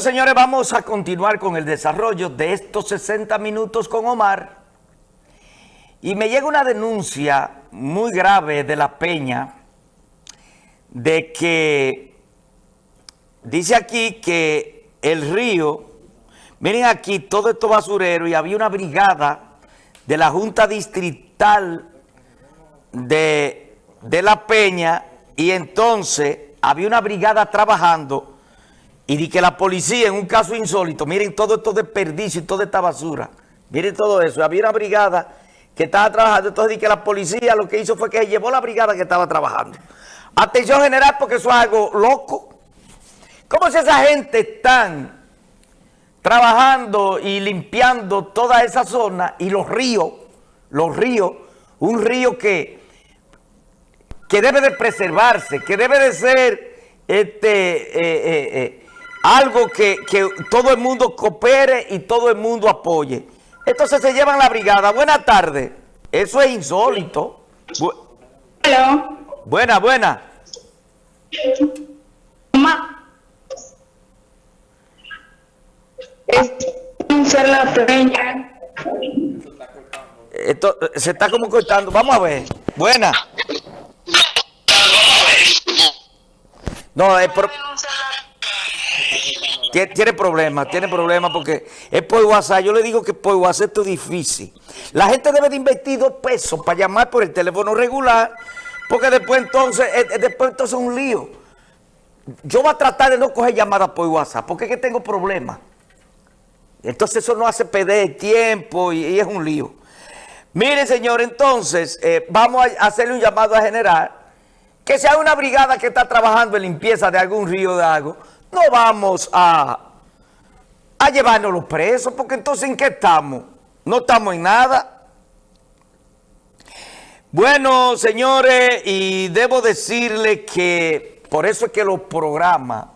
Señores, vamos a continuar con el desarrollo de estos 60 minutos con Omar. Y me llega una denuncia muy grave de La Peña de que dice aquí que el río, miren aquí todo esto basurero y había una brigada de la Junta Distrital de, de La Peña y entonces había una brigada trabajando y di que la policía, en un caso insólito, miren todo esto desperdicio y toda esta basura. Miren todo eso. Había una brigada que estaba trabajando. Entonces di que la policía lo que hizo fue que llevó la brigada que estaba trabajando. Atención general porque eso es algo loco. ¿Cómo si esa gente están trabajando y limpiando toda esa zona y los ríos, los ríos, un río que, que debe de preservarse, que debe de ser este... Eh, eh, eh, algo que, todo el mundo coopere y todo el mundo apoye. Entonces se llevan la brigada. Buenas tardes. Eso es insólito. Buena, buena. la peña. Esto se está como cortando. Vamos a ver. Buena. No, es por... Tiene problemas, tiene problemas porque es por WhatsApp. Yo le digo que por WhatsApp esto es difícil. La gente debe de invertir dos pesos para llamar por el teléfono regular, porque después entonces, eh, eh, después entonces es un lío. Yo voy a tratar de no coger llamadas por WhatsApp, porque es que tengo problemas. Entonces eso no hace perder tiempo y, es un lío. Mire, señor, entonces eh, vamos a hacerle un llamado a general, que sea una brigada que está trabajando en limpieza de algún río de algo, no vamos a, a llevarnos los presos, porque entonces ¿en qué estamos? No estamos en nada. Bueno, señores, y debo decirle que por eso es que los programas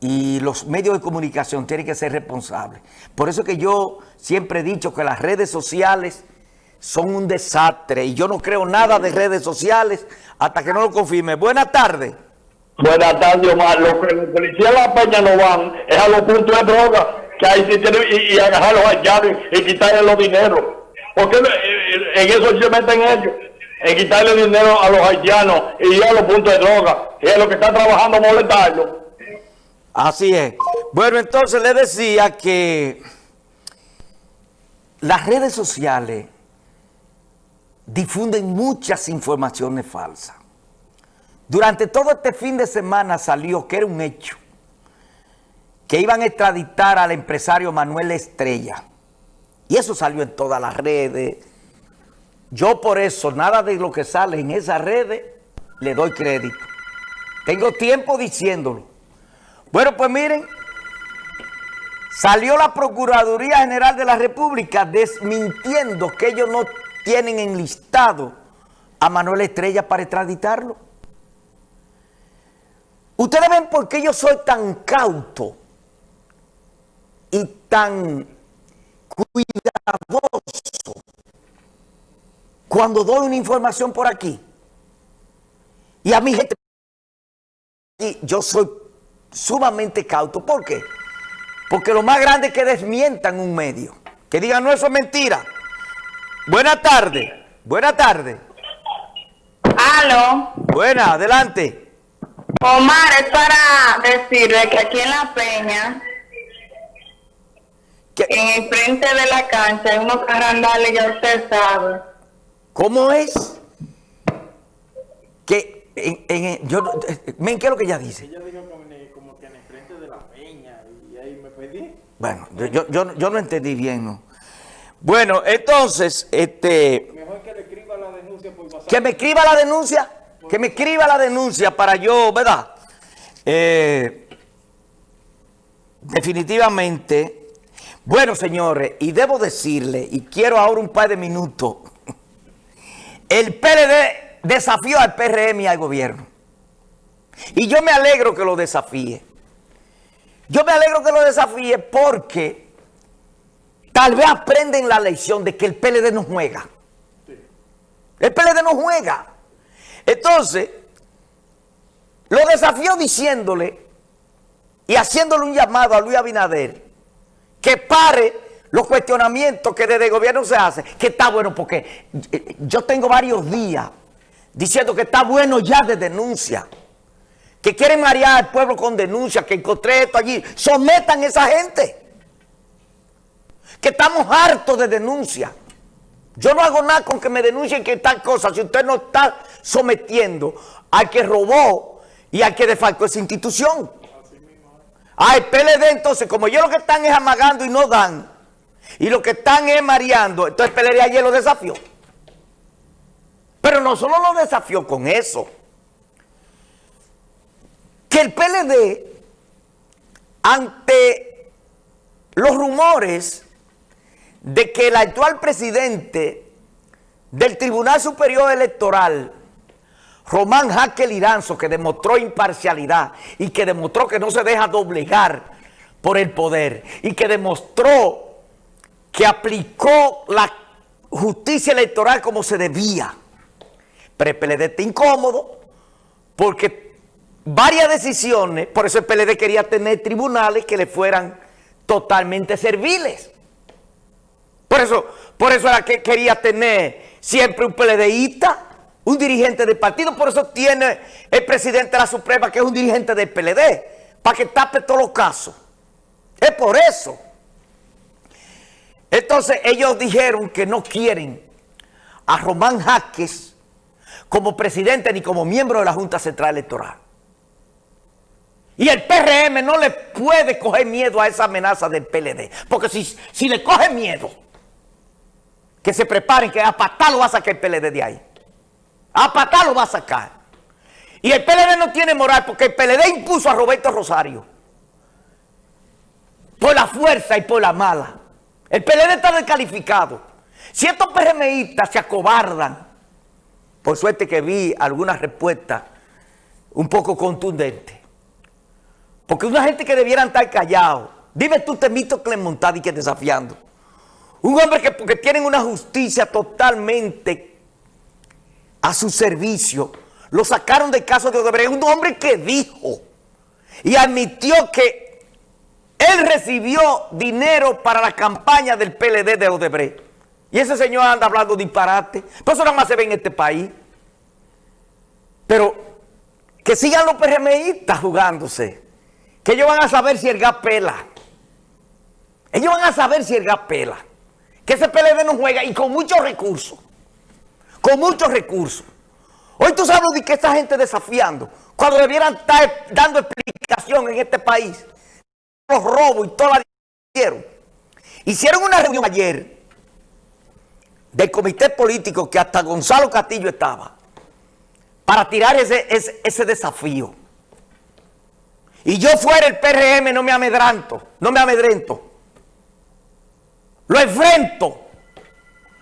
y los medios de comunicación tienen que ser responsables. Por eso es que yo siempre he dicho que las redes sociales son un desastre y yo no creo nada de redes sociales hasta que no lo confirme. Buenas tardes. Buenas tardes, Omar. Lo que los policías de la Peña no van es a los puntos de droga, que ahí sí tienen, y, y agarrar los haitianos y quitarle los dineros. ¿Por qué en eso se meten ellos? En quitarle dinero a los haitianos y a los puntos de droga. Y es lo que están trabajando molestarlo. Así es. Bueno, entonces le decía que las redes sociales difunden muchas informaciones falsas. Durante todo este fin de semana salió que era un hecho, que iban a extraditar al empresario Manuel Estrella. Y eso salió en todas las redes. Yo por eso, nada de lo que sale en esas redes, le doy crédito. Tengo tiempo diciéndolo. Bueno, pues miren, salió la Procuraduría General de la República desmintiendo que ellos no tienen enlistado a Manuel Estrella para extraditarlo. Ustedes ven por qué yo soy tan cauto y tan cuidadoso cuando doy una información por aquí. Y a mi gente, yo soy sumamente cauto. ¿Por qué? Porque lo más grande es que desmientan un medio. Que digan, no, eso es mentira. Buenas tardes. Buenas tardes. Aló. Buena, adelante. Omar, es para decirle que aquí en La Peña, en el frente de la cancha, hay unos carandales, ya usted sabe. ¿Cómo es? Que en, en, yo, ¿qué es lo que ella dice? Ella dijo como que en el frente de La Peña y ahí me pedí. Bueno, yo, yo, yo no entendí bien, ¿no? Bueno, entonces, este... Mejor que le escriba la denuncia por WhatsApp. ¿Que me escriba la denuncia? Que me escriba la denuncia para yo, ¿verdad? Eh, definitivamente, bueno señores, y debo decirle, y quiero ahora un par de minutos, el PLD desafió al PRM y al gobierno. Y yo me alegro que lo desafíe. Yo me alegro que lo desafíe porque tal vez aprenden la lección de que el PLD no juega. El PLD no juega. Entonces, lo desafió diciéndole y haciéndole un llamado a Luis Abinader que pare los cuestionamientos que desde el gobierno se hace, que está bueno porque eh, yo tengo varios días diciendo que está bueno ya de denuncia, que quieren marear al pueblo con denuncia, que encontré esto allí, sometan a esa gente, que estamos hartos de denuncia. Yo no hago nada con que me denuncien que tal cosa, si usted no está sometiendo al que robó y al que defalcó esa institución. Ah, el PLD entonces, como ellos lo que están es amagando y no dan, y lo que están es mareando, entonces el PLD ayer lo desafió. Pero no solo lo desafió con eso, que el PLD, ante los rumores de que el actual presidente del Tribunal Superior Electoral, Román Jaque Liranzo, que demostró imparcialidad y que demostró que no se deja doblegar por el poder y que demostró que aplicó la justicia electoral como se debía. Pero el PLD está incómodo porque varias decisiones, por eso el PLD quería tener tribunales que le fueran totalmente serviles. Por eso, por eso era que quería tener siempre un PLDista, un dirigente del partido. Por eso tiene el presidente de la Suprema, que es un dirigente del PLD, para que tape todos los casos. Es por eso. Entonces ellos dijeron que no quieren a Román Jaques como presidente ni como miembro de la Junta Central Electoral. Y el PRM no le puede coger miedo a esa amenaza del PLD. Porque si, si le coge miedo, que se preparen, que a patá lo va a sacar el PLD de ahí. A patá lo va a sacar. Y el PLD no tiene moral porque el PLD impuso a Roberto Rosario. Por la fuerza y por la mala. El PLD está descalificado. Si estos PRMistas se acobardan, por suerte que vi algunas respuestas un poco contundentes. Porque una gente que debieran estar callados. Dime tú, Temito Clemontadi, que desafiando. Un hombre que porque tienen una justicia totalmente a su servicio, lo sacaron del caso de Odebrecht. Un hombre que dijo y admitió que él recibió dinero para la campaña del PLD de Odebrecht. Y ese señor anda hablando disparate. Por eso nada más se ve en este país. Pero que sigan los PRMistas jugándose. Que ellos van a saber si el gas pela. Ellos van a saber si el gas pela que ese PLD no juega y con muchos recursos. Con muchos recursos. Hoy tú sabes de que esta gente desafiando, cuando debieran estar dando explicación en este país, los robos y toda la hicieron. Hicieron una reunión ayer del comité político que hasta Gonzalo Castillo estaba para tirar ese, ese, desafío. Y yo fuera el PRM no me amedranto, no me amedrento. Lo enfrento.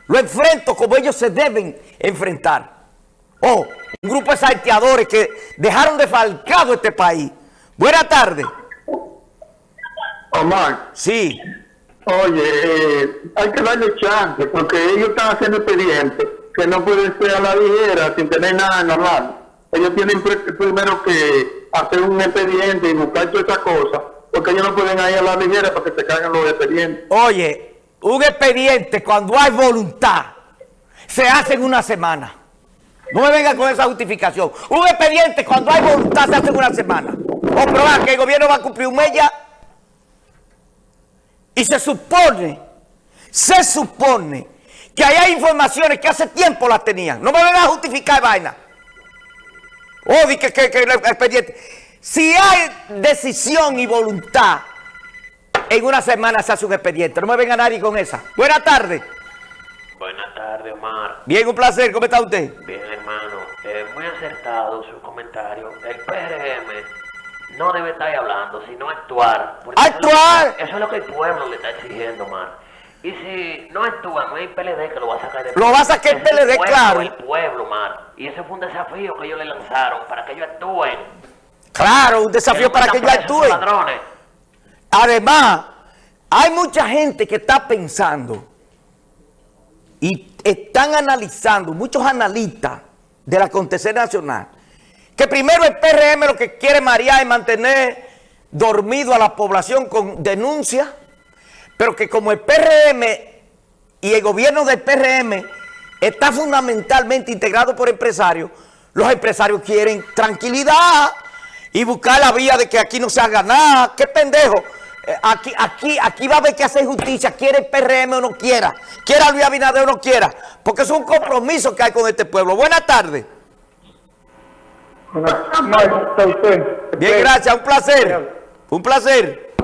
Lo enfrento como ellos se deben enfrentar. Oh, un grupo de salteadores que dejaron defalcado este país. Buenas tardes. Omar. Sí. Oye, eh, hay que darle chance porque ellos están haciendo expedientes que no pueden ser a la ligera sin tener nada normal. Ellos tienen primero que hacer un expediente y buscar todas esas cosas porque ellos no pueden ir a la ligera para que se caigan los expedientes. Oye, un expediente cuando hay voluntad se hace en una semana. No me venga con esa justificación. Un expediente cuando hay voluntad se hace en una semana. Comprobar que el gobierno va a cumplir un mes ya. Y se supone, se supone que hay informaciones que hace tiempo las tenían. No me vengan a justificar vaina. O que, que, que el expediente. Si hay decisión y voluntad en una semana se hace un expediente. No me venga nadie con esa. Buenas tardes. Buenas tardes, Omar. Bien, un placer. ¿Cómo está usted? Bien, hermano. Eh, muy acertado su comentario. El PRM no debe estar hablando, sino actuar. ¡Actuar! Eso es, lo que, el pueblo le está exigiendo, Omar. Y si no actúa, no hay PLD que lo va a sacar de Lo va a sacar el PLD, el pueblo, claro. El pueblo, Omar. Y ese fue un desafío que ellos le lanzaron para que ellos actúen. Claro, un desafío para que ellos actúen. Ladrones. Además, hay mucha gente que está pensando y están analizando, muchos analistas del acontecer nacional, que primero el PRM lo que quiere marear es mantener dormido a la población con denuncias, pero que como el PRM y el gobierno del PRM está fundamentalmente integrado por empresarios, los empresarios quieren tranquilidad y buscar la vía de que aquí no se haga nada. ¡Qué pendejo! Eh, Aquí, aquí, aquí va a haber que hacer justicia, quiere el PRM o no quiera, quiera Luis Abinader o no quiera, porque es un compromiso que hay con este pueblo. Buenas tardes. Bien, gracias, un placer. Un placer.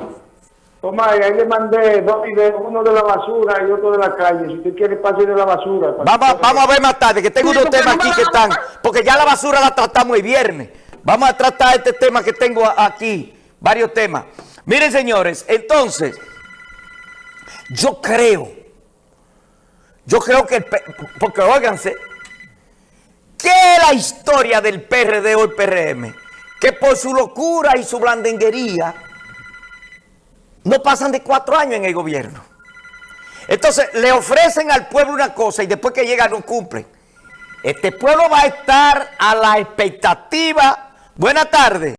Tomás, ahí le mandé dos videos, uno de la basura y otro de la calle. Si usted quiere, pase de la basura. Vamos, vamos a ver más tarde, que tengo unos temas aquí que están, porque ya la basura la tratamos el viernes. Vamos a tratar este tema que tengo aquí, varios temas. Miren, señores, entonces, yo creo, yo creo que, porque óiganse, ¿qué es la historia del PRD o el PRM? Que por su locura y su blandenguería, no pasan de cuatro años en el gobierno. Entonces, le ofrecen al pueblo una cosa y después que llega no cumplen. Este pueblo va a estar a la expectativa. Buenas tardes.